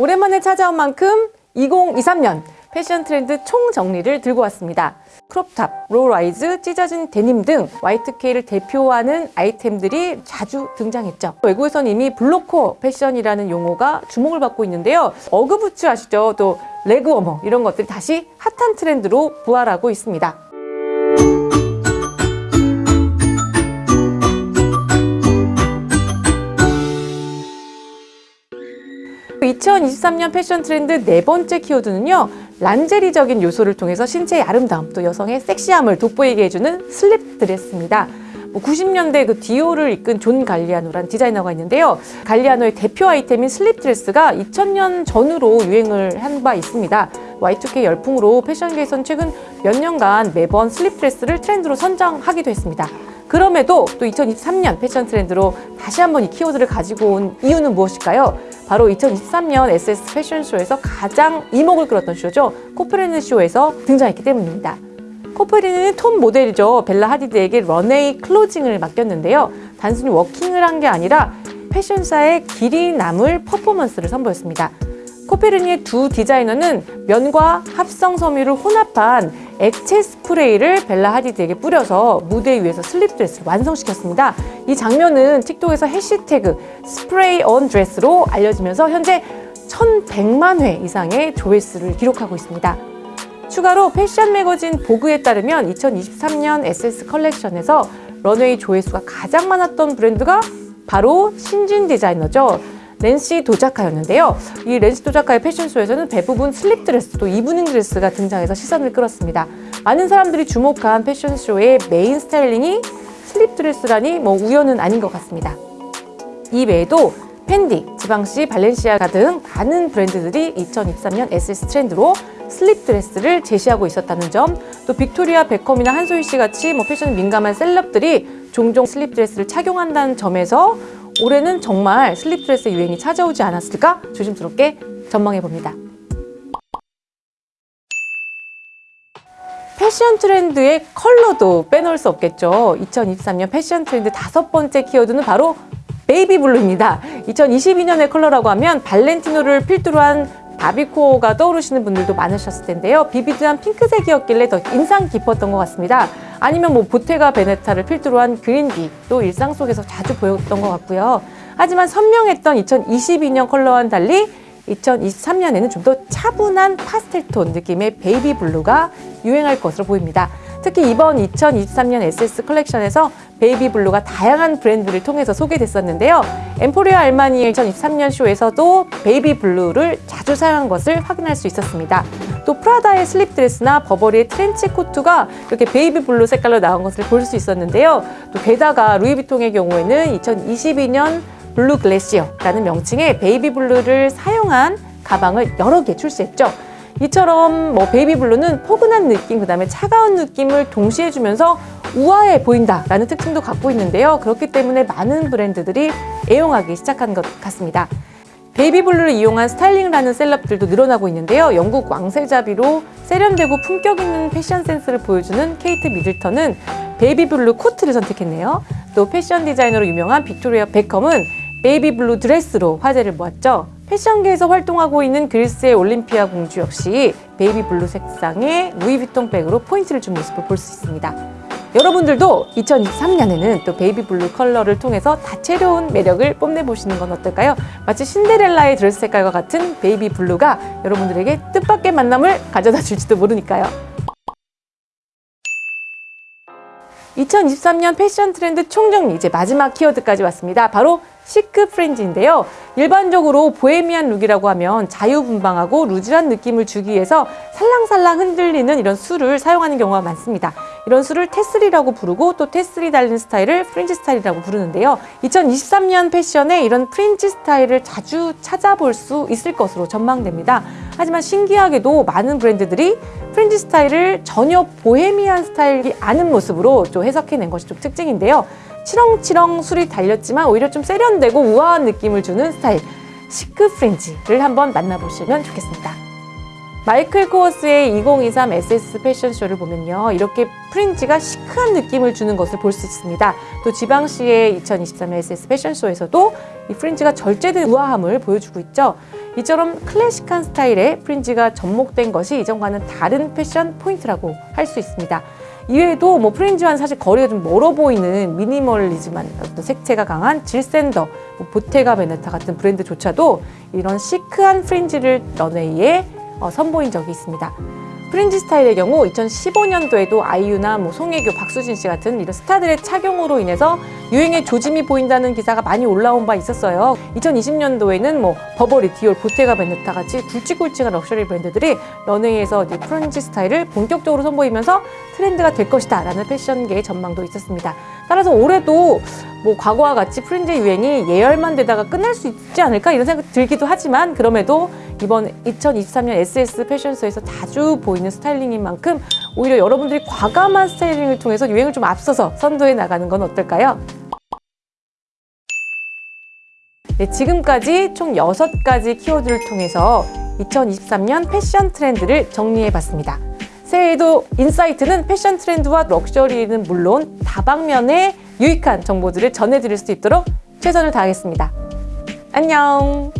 오랜만에 찾아온 만큼 2023년 패션 트렌드 총정리를 들고 왔습니다. 크롭탑, low-rise, 찢어진 데님 등 Y2K를 대표하는 아이템들이 자주 등장했죠. 외국에선 이미 blokecore 패션이라는 용어가 주목을 받고 있는데요. 어그부츠 아시죠? 또 레그워머 이런 것들이 다시 핫한 트렌드로 부활하고 있습니다. 2023년 패션 트렌드 네 번째 키워드는요. 란제리적인 요소를 통해서 신체의 아름다움 또 여성의 섹시함을 돋보이게 해주는 슬립 드레스입니다. 뭐 90년대 그 디올을 이끈 존 갈리아노란 디자이너가 있는데요. 갈리아노의 대표 아이템인 슬립 드레스가 2000년 전후로 유행을 한 바 있습니다. Y2K 열풍으로 패션계에선 최근 몇 년간 매번 슬립 드레스를 트렌드로 선정하기도 했습니다. 그럼에도 또 2023년 패션 트렌드로 다시 한번 이 키워드를 가지고 온 이유는 무엇일까요? 바로 2023년 SS 패션쇼에서 가장 이목을 끌었던 쇼죠. 코페르니 쇼에서 등장했기 때문입니다. 코페르니는 톱 모델이죠. 벨라 하디드에게 런웨이 클로징을 맡겼는데요. 단순히 워킹을 한 게 아니라 패션사에 길이 남을 퍼포먼스를 선보였습니다. 코페르니의 두 디자이너는 면과 합성 섬유를 혼합한 액체 스프레이를 벨라 하디드에게 뿌려서 무대 위에서 슬립 드레스를 완성시켰습니다. 이 장면은 틱톡에서 해시태그 spray on dress로 알려지면서 현재 1100만 회 이상의 조회수를 기록하고 있습니다. 추가로 패션 매거진 보그에 따르면 2023년 SS 컬렉션에서 런웨이 조회수가 가장 많았던 브랜드가 바로 신진 디자이너죠. 넨시 도자카였는데요. 이 넨시 도자카의 패션쇼에서는 대부분 슬립 드레스 또 이브닝 드레스가 등장해서 시선을 끌었습니다. 많은 사람들이 주목한 패션쇼의 메인 스타일링이 슬립 드레스라니 뭐 우연은 아닌 것 같습니다. 이 외에도 펜디, 지방시, 발렌시아가 등 많은 브랜드들이 2023년 SS 트렌드로 슬립 드레스를 제시하고 있었다는 점, 또 빅토리아 베컴이나 한소희 씨 같이 뭐 패션 민감한 celeb들이 종종 슬립 드레스를 착용한다는 점에서 올해는 정말 슬립 드레스 유행이 찾아오지 않았을까 조심스럽게 전망해 봅니다. 패션 트렌드의 컬러도 빼놓을 수 없겠죠. 2023년 패션 트렌드 다섯 번째 키워드는 바로 baby blue입니다. 2022년의 컬러라고 하면 발렌티노를 필두로 한 바비코가 떠오르시는 분들도 많으셨을 텐데요. vivid한 핑크색이었길래 더 인상 깊었던 것 같습니다. 아니면 뭐 보테가 베네타를 필두로 한 그린빛도 일상 속에서 자주 보였던 것 같고요. 하지만 선명했던 2022년 컬러와는 달리 2023년에는 좀 더 차분한 파스텔톤 느낌의 baby blue가 유행할 것으로 보입니다. 특히 이번 2023년 SS 컬렉션에서 baby blue가 다양한 브랜드를 통해서 소개됐었는데요. 엠포리오 아르마니의 2023년 쇼에서도 baby blue를 자주 사용한 것을 확인할 수 있었습니다. 또 프라다의 슬립 드레스나 버버리의 트렌치 코트가 이렇게 baby blue 색깔로 나온 것을 볼 수 있었는데요. 또 게다가 루이비통의 경우에는 2022년 blue glacier라는 명칭의 baby blue를 사용한 가방을 여러 개 출시했죠. 이처럼 뭐 baby blue는 포근한 느낌, 그 다음에 차가운 느낌을 동시에 주면서 우아해 보인다라는 특징도 갖고 있는데요. 그렇기 때문에 많은 브랜드들이 애용하기 시작한 것 같습니다. baby blue를 이용한 스타일링을 는 celeb들도 늘어나고 있는데요. 영국 왕세자비로 세련되고 품격 있는 패션 센스를 보여주는 케이트 미들턴은 baby blue 코트를 선택했네요. 또 패션 디자이너로 유명한 빅토리아 베컴은 baby blue 드레스로 화제를 모았죠. 패션계에서 활동하고 있는 그리스의 올림피아 공주 역시 baby blue 색상의 루이비통 백으로 포인트를 준 모습을 볼 수 있습니다. 여러분들도 2023년에는 또 baby blue 컬러를 통해서 다채로운 매력을 뽐내보시는 건 어떨까요? 마치 신데렐라의 드레스 색깔과 같은 baby blue가 여러분들에게 뜻밖의 만남을 가져다 줄지도 모르니까요. 2023년 패션 트렌드 총정리 이제 마지막 키워드까지 왔습니다. 바로 chic fringe인데요. 일반적으로 보헤미안 룩이라고 하면 자유분방하고 loose한 느낌을 주기 위해서 살랑살랑 흔들리는 이런 술을 사용하는 경우가 많습니다. 이런 술을 tassel이라고 부르고 또 tassel이 달린 스타일을 fringe 스타일이라고 부르는데요. 2023년 패션에 이런 fringe 스타일을 자주 찾아볼 수 있을 것으로 전망됩니다. 하지만 신기하게도 많은 브랜드들이 fringe 스타일을 전혀 보헤미안 스타일이 아닌 모습으로 좀 해석해낸 것이 좀 특징인데요. 치렁치렁 술이 달렸지만 오히려 좀 세련되고 우아한 느낌을 주는 스타일 chic fringe를 한번 만나보시면 좋겠습니다. 마이클 코어스의 2023 SS 패션쇼를 보면요. 이렇게 fringe가 chic한 느낌을 주는 것을 볼 수 있습니다. 또 지방시의 2023 SS 패션쇼에서도 이 fringe가 절제된 우아함을 보여주고 있죠. 이처럼 클래식한 스타일의 fringe가 접목된 것이 이전과는 다른 패션 포인트라고 할 수 있습니다. 이외에도 뭐 fringe와는 사실 거리가 좀 멀어 보이는 미니멀리즘한 어떤 색채가 강한 질샌더, 뭐 보테가 베네타 같은 브랜드조차도 이런 chic한 fringe를 런웨이에 어, 선보인 적이 있습니다. fringe 스타일의 경우 2015년도에도 아이유나 뭐 송혜교, 박수진 씨 같은 이런 스타들의 착용으로 인해서 유행의 조짐이 보인다는 기사가 많이 올라온 바 있었어요. 2020년도에는 뭐 버버리, 디올, 보테가 베네타 같이 굵직굵직한 럭셔리 브랜드들이 런웨이에서 이 프린지 스타일을 본격적으로 선보이면서 트렌드가 될 것이다 라는 패션계의 전망도 있었습니다. 따라서 올해도 뭐 과거와 같이 프린지 유행이 예열만 되다가 끝날 수 있지 않을까 이런 생각 들기도 하지만 그럼에도 이번 2023년 SS 패션쇼에서 자주 보이는 스타일링인 만큼 오히려 여러분들이 과감한 스타일링을 통해서 유행을 좀 앞서서 선도해 나가는 건 어떨까요? 네, 지금까지 총 6가지 키워드를 통해서 2023년 패션 트렌드를 정리해 봤습니다. 새해에도 인사이트는 패션 트렌드와 럭셔리는 물론 다방면의 유익한 정보들을 전해드릴 수 있도록 최선을 다하겠습니다. 안녕!